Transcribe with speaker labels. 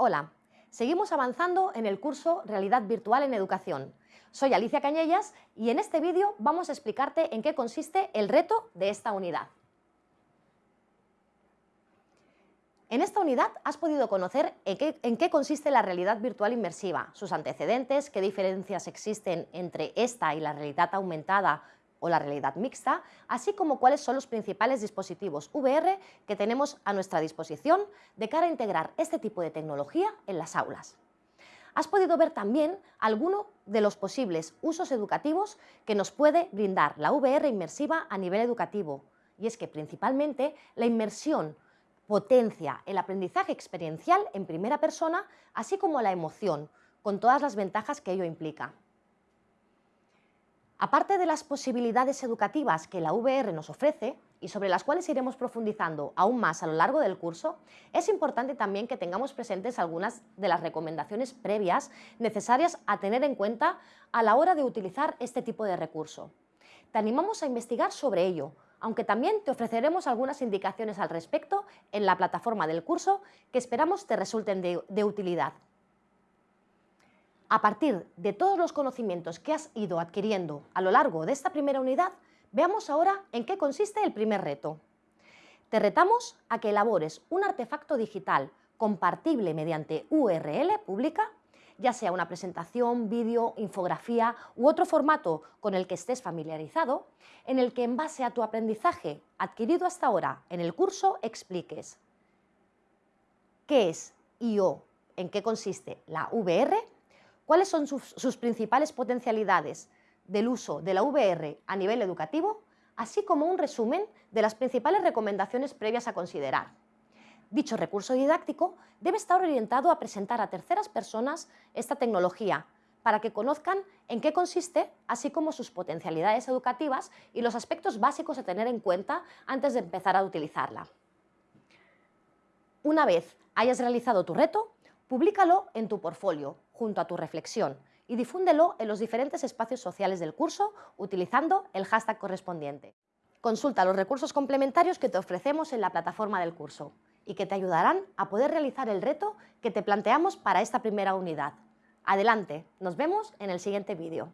Speaker 1: Hola, seguimos avanzando en el curso Realidad Virtual en Educación. Soy Alicia Cañellas y en este vídeo vamos a explicarte en qué consiste el reto de esta unidad. En esta unidad has podido conocer en qué, en qué, consiste la realidad virtual inmersiva, sus antecedentes, qué diferencias existen entre esta y la realidad aumentada o la realidad mixta, así como cuáles son los principales dispositivos VR que tenemos a nuestra disposición de cara a integrar este tipo de tecnología en las aulas. Has podido ver también algunos de los posibles usos educativos que nos puede brindar la VR inmersiva a nivel educativo, y es que principalmente la inmersión potencia el aprendizaje experiencial en primera persona, así como la emoción, con todas las ventajas que ello implica. Aparte de las posibilidades educativas que la VR nos ofrece y sobre las cuales iremos profundizando aún más a lo largo del curso, es importante también que tengamos presentes algunas de las recomendaciones previas necesarias a tener en cuenta a la hora de utilizar este tipo de recurso. Te animamos a investigar sobre ello, aunque también te ofreceremos algunas indicaciones al respecto en la plataforma del curso que esperamos te resulten de, de utilidad. A partir de todos los conocimientos que has ido adquiriendo a lo largo de esta primera unidad, veamos ahora en qué consiste el primer reto. Te retamos a que elabores un artefacto digital compartible mediante URL pública, ya sea una presentación, vídeo, infografía u otro formato con el que estés familiarizado, en el que en base a tu aprendizaje adquirido hasta ahora en el curso expliques qué es y o en qué consiste la VR, cuáles son sus, principales potencialidades del uso de la VR a nivel educativo, así como un resumen de las principales recomendaciones previas a considerar. Dicho recurso didáctico debe estar orientado a presentar a terceras personas esta tecnología para que conozcan en qué consiste, así como sus potencialidades educativas y los aspectos básicos a tener en cuenta antes de empezar a utilizarla. Una vez hayas realizado tu reto, Públicalo en tu portfolio, junto a tu reflexión, y difúndelo en los diferentes espacios sociales del curso utilizando el hashtag correspondiente. Consulta los recursos complementarios que te ofrecemos en la plataforma del curso y que te ayudarán a poder realizar el reto que te planteamos para esta primera unidad. Adelante, nos vemos en el siguiente vídeo.